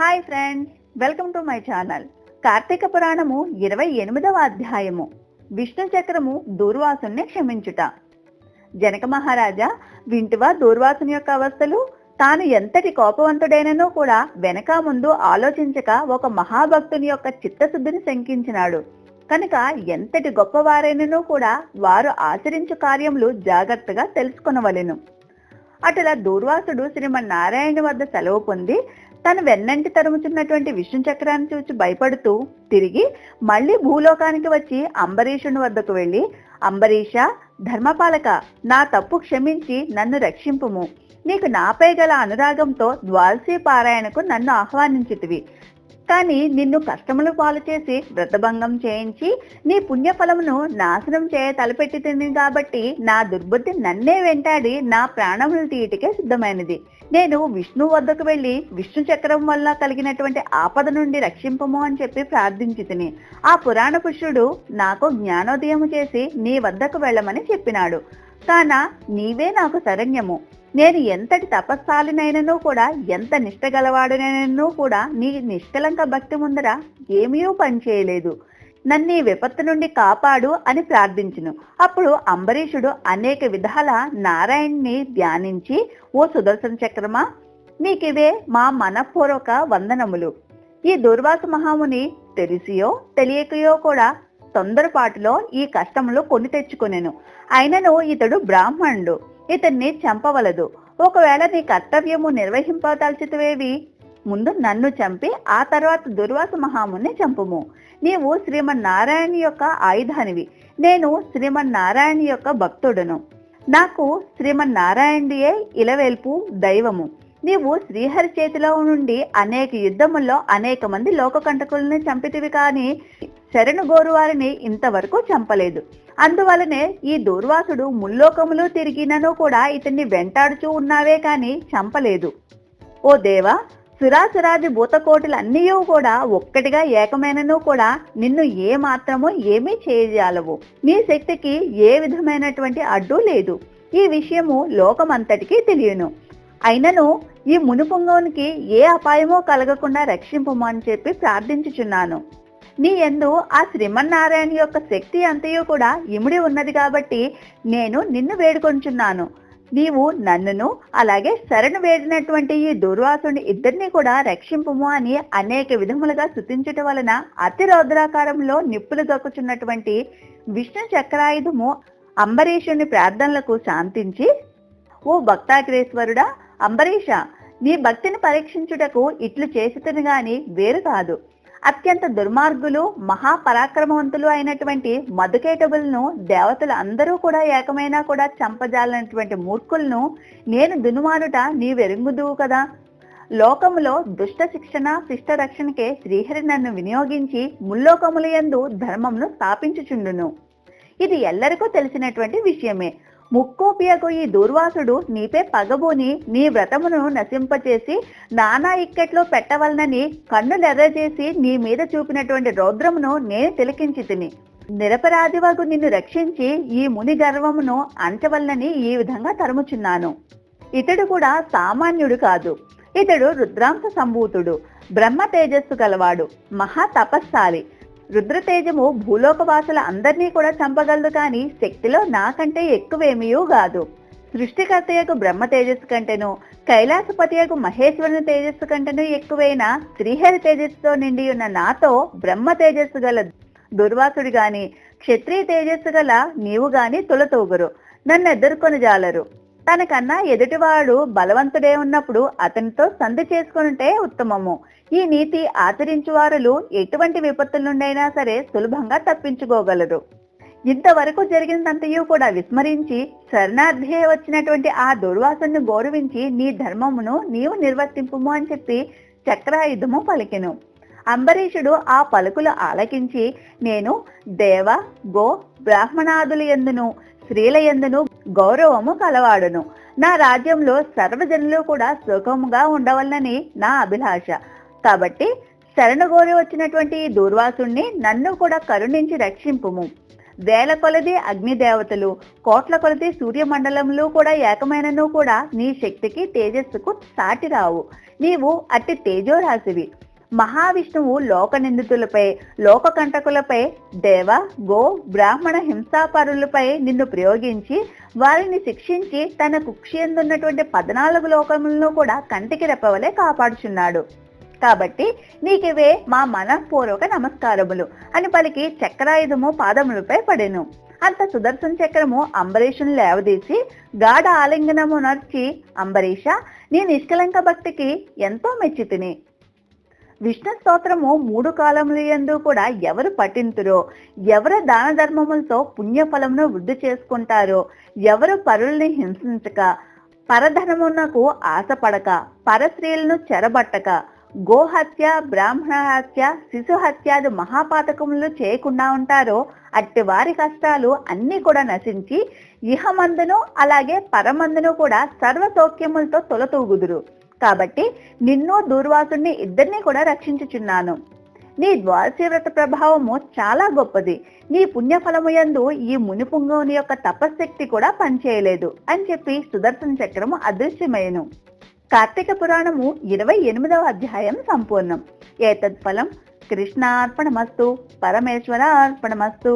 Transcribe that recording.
Hi friends welcome to my channel Karthika పురాణము ఇరవై ఎనిమిదవ అధ్యాయము. విష్ణు చక్రము దూర్వాసుని క్షమించుట. జనక మహారాజా వింటివా దూర్వాసుని యొక్క అవస్థలు? తాను ఎంతటి కోపవంతుడైనను కూడా వెనక ముందు ఆలోచించక ఒక మహాభక్తుని యొక్క చిత్తశుద్ధిని శంకించినాడు. కనుక ఎంతటి గొప్పవారైనను కూడా వారు ఆచరించు కార్యములు జాగ్రత్తగా తెలుసుకొనవలెను. అటులా దూర్వాసుడు శ్రీమన్నారాయణ వద్ద సెలవు పొంది తను వెన్నంటి తరుముచున్నటువంటి విష్ణు చక్రాన్ని చూచి భయపడుతూ తిరిగి మళ్ళీ భూలోకానికి వచ్చి అంబరీషుని వద్దకు వెళ్ళి అంబరీష ధర్మపాలక నా తప్పు క్షమించి నన్ను రక్షింపుము. నీకు నాపై గల అనురాగంతో ద్వాల్సీ పారాయణకు నన్ను ఆహ్వానించితివి. కానీ నిన్ను కష్టములు పాలు చేసి వ్రతభంగం చేయించి నీ పుణ్యఫలమును నాశనం చేయ తలపెట్టి కాబట్టి నా దుర్బుద్ధి నన్నే వెంటాడి నా ప్రాణములు తీయటికే సిద్ధమైనది. నేను విష్ణు వద్దకు వెళ్ళి విష్ణు చక్రం వల్ల కలిగినటువంటి ఆపద నుండి రక్షింపము అని చెప్పి ప్రార్థించి తిని ఆ పురాణ పురుషుడు నాకు జ్ఞానోదయము చేసి నీ వద్దకు వెళ్ళమని చెప్పినాడు. కాన నీవే నాకు శరణ్యము. నేను ఎంతటి తపస్సాలినైనను కూడా ఎంత నిష్టగలవాడినైనను కూడా నీ నిష్కలంక భక్తి ముందర ఏమీ పనిచేయలేదు నన్ను ఈ విపత్తు నుండి కాపాడు అని ప్రార్థించును. అప్పుడు అంబరీషుడు అనేక విధాల నారాయణ్ణి ధ్యానించి ఓ సుదర్శన చక్రమా నీకివే మా మనపూర్వక వందనములు. ఈ దుర్వాస మహాముని తెలిసియో తెలియకయో కూడా తొందరపాటులో ఈ కష్టములు కొని తెచ్చుకొనెను. అయినను ఇతడు బ్రాహ్మణుడు. ఇతన్ని చంపవలదు. ఒకవేళ నీ కర్తవ్యము నిర్వహింపదల్చితవేవి ముందు నన్ను చంపి ఆ తర్వాత దుర్వాస మహాముని చంపుము. నీవు శ్రీమన్నారాయణ యొక్క ఆయుధానివి. నేను శ్రీమన్నారాయణ యొక్క భక్తుడును. నాకు శ్రీమన్నారాయణుడియే ఇలవేల్పు దైవము. నీవు శ్రీహరి చేతిలో నుండి అనేక యుద్ధముల్లో అనేక మంది లోకకంటకుల్ని చంపితివి కానీ శరణు గోరువారిని ఇంతవరకు చంపలేదు. అందువలనే ఈ దూర్వాసుడు ముల్లోకములు తిరిగినను కూడా ఇతన్ని వెంటాడుచూ ఉన్నావే కాని చంపలేదు. ఓ దేవా సురాసురాది భూతకోటులన్నీ కూడా ఒక్కటిగా ఏకమైనను కూడా నిన్ను ఏ మాత్రమో ఏమీ చేయజాలవు నీ శక్తికి ఏ విధమైనటువంటి అడ్డు లేదు. ఈ విషయము లోకమంతటికీ తెలియను. అయినను ఈ మునుపుంగోనికి ఏ అపాయమో కలగకుండా రక్షింపమని అని చెప్పి ప్రార్థించుచున్నాను. నీ ఎందు ఆ శ్రీమన్నారాయణ యొక్క శక్తి అంతయు కూడా ఇమిడి ఉన్నది కాబట్టి నేను నిన్ను వేడుకొంచున్నాను. నీవు నన్నును అలాగే శరణు వేడినటువంటి ఈ దుర్వాసుని ఇద్దరిని కూడా రక్షింపుము అని అనేక విధములుగా శుతించటం వలన అతి రౌద్రాకారంలో నిప్పులు గక్కుచున్నటువంటి విష్ణు చక్రాయుధము అంబరీషుని ప్రార్థనలకు శాంతించి ఓ భక్తాగ్రేశ్వరుడా అంబరీష నీ భక్తిని పరీక్షించుటకు ఇట్లు చేసితను గాని వేరు కాదు. అత్యంత దుర్మార్గులు మహాపరాక్రమవంతులు అయినటువంటి మధుకేటబులను దేవతలు అందరూ కూడా ఏకమైనా కూడా చంపజాలనటువంటి మూర్ఖులను నేను దునుమానుట నీవెరుగుదువు కదా. లోకములో దుష్ట శిక్షణ శిష్ట రక్షణకే శ్రీహరి నన్ను వినియోగించి ముల్లోకముల యందు ధర్మంను స్థాపించుచుండును. ఇది ఎల్లరికూ తెలిసినటువంటి విషయమే. ముక్కోపియకు ఈ దూర్వాసుడు నీపే పగబోని నీ వ్రతమును నశింపచేసి నానా ఇక్కట్లో పెట్టవలనని కన్నులెర్రజేసి నీ మీద చూపినటువంటి రౌద్రమును నేను తిలకించి తిని నిరపరాధివగు నిన్ను రక్షించి ఈ ముని గర్వమును అంచవలనని ఈ విధంగా తరుముచున్నాను. ఇతడు కూడా సామాన్యుడు కాదు. ఇతడు రుద్రాంశ సంభూతుడు. బ్రహ్మ తేజస్సు గలవాడు. మహా తపస్సాలి. రుద్రతేజము భూలోకవాసుల అందరినీ కూడా చంపగలదు కానీ శక్తిలో నాకంటే ఎక్కువేమీయూ కాదు సృష్టికర్తయకు బ్రహ్మ తేజస్సు కంటేను కైలాసపతియకు మహేశ్వరుని తేజస్సు కంటేను ఎక్కువైన శ్రీహరి తేజస్సుతో నిండి ఉన్న నాతో బ్రహ్మ తేజస్సు గల దుర్వాసుడు గాని క్షత్రియ తేజస్సు గల నీవు గాని తులతూగురు. నన్ను ఎదుర్కొని జాలరు తనకన్నా ఎదుటివాడు బలవంతుడే ఉన్నప్పుడు అతనితో సంధి చేసుకుంటే ఉత్తమము. ఈ నీతి ఆచరించువారులు ఎటువంటి విపత్తుల నుండైనా సరే సులభంగా తప్పించుకోగలరు. ఇంతవరకు జరిగినంతయు కూడా విస్మరించి శరణార్థే వచ్చినటువంటి ఆ దుర్వాసను గౌరవించి నీ ధర్మమును నీవు నిర్వర్తింపుము అని చెప్పి చక్రాయుధము పలికెను. అంబరీషుడు ఆ పలుకులు ఆలకించి నేను దేవ గో బ్రాహ్మణాదుల ఎందును స్త్రీల ఎందును గౌరవము కలవాడును. నా రాజ్యంలో సర్వజనులు కూడా సుఖముగా ఉండవలనని నా అభిలాష. కాబట్టి శరణు గోరి వచ్చినటువంటి దూర్వాసుణ్ణి నన్ను కూడా కరుణించి రక్షింపుము. వేల కొలది అగ్ని దేవతలు కోట్ల కొలది సూర్యమండలంలో కూడా ఏకమైనను కూడా నీ శక్తికి తేజస్సుకు సాటి రావు నీవు అట్టి తేజోరాశివి. మహావిష్ణువు లోక నిందితులపై లోక కంటకులపై దేవ గో బ్రాహ్మణ హింసాపరులపై నిన్ను ప్రయోగించి వారిని శిక్షించి తన కుక్షియందున్నటువంటి పద్నాలుగు లోకములను కూడా కంటికి రెప్పవలే కాపాడుచున్నాడు. కాబట్టి నీకివే మా మనఃపూర్వక నమస్కారములు అని పలికి చక్రాయుధము పాదములపై పడెను. అంత సుదర్శన చక్రము అంబరీషుని లేవదీసి గాఢ ఆలింగనము నర్చి అంబరీష నీ నిష్కలంక భక్తికి ఎంతో మెచ్చితిని. విష్ణు స్తోత్రము మూడు కాలముల యందు కూడా ఎవరు పఠింతురో ఎవరు దాన ధర్మములతో పుణ్యఫలమును వృద్ధి చేసుకుంటారో ఎవరు పరుల్ని హింసించక పరధనమునకు ఆశపడక పరస్త్రీలను చెరబట్టక గోహత్య బ్రాహ్మణ హత్య శిశు హత్యాది మహాపాతకములు చేయకుండా ఉంటారో అట్టి వారి కష్టాలు అన్ని కూడా నశించి ఇహమందును అలాగే పరమందును కూడా సర్వ సౌఖ్యములతో తొలతూగుదురు. కాబట్టి నిన్ను దూర్వాసుని ఇద్దరినీ కూడా రక్షించుచున్నాను. నీ ద్వారశీవ్రత ప్రభావము చాలా గొప్పది. నీ పుణ్యఫలము యందు ఈ మునిపుంగవుని యొక్క తపశక్తి కూడా పనిచేయలేదు అని చెప్పి సుదర్శన చక్రము అదృశ్యమయ్యను కార్తీక పురాణము ఇరవై ఎనిమిదవ అధ్యాయం సంపూర్ణం. ఏతత్ఫలం కృష్ణార్పణమస్తు పరమేశ్వర అర్పణమస్తు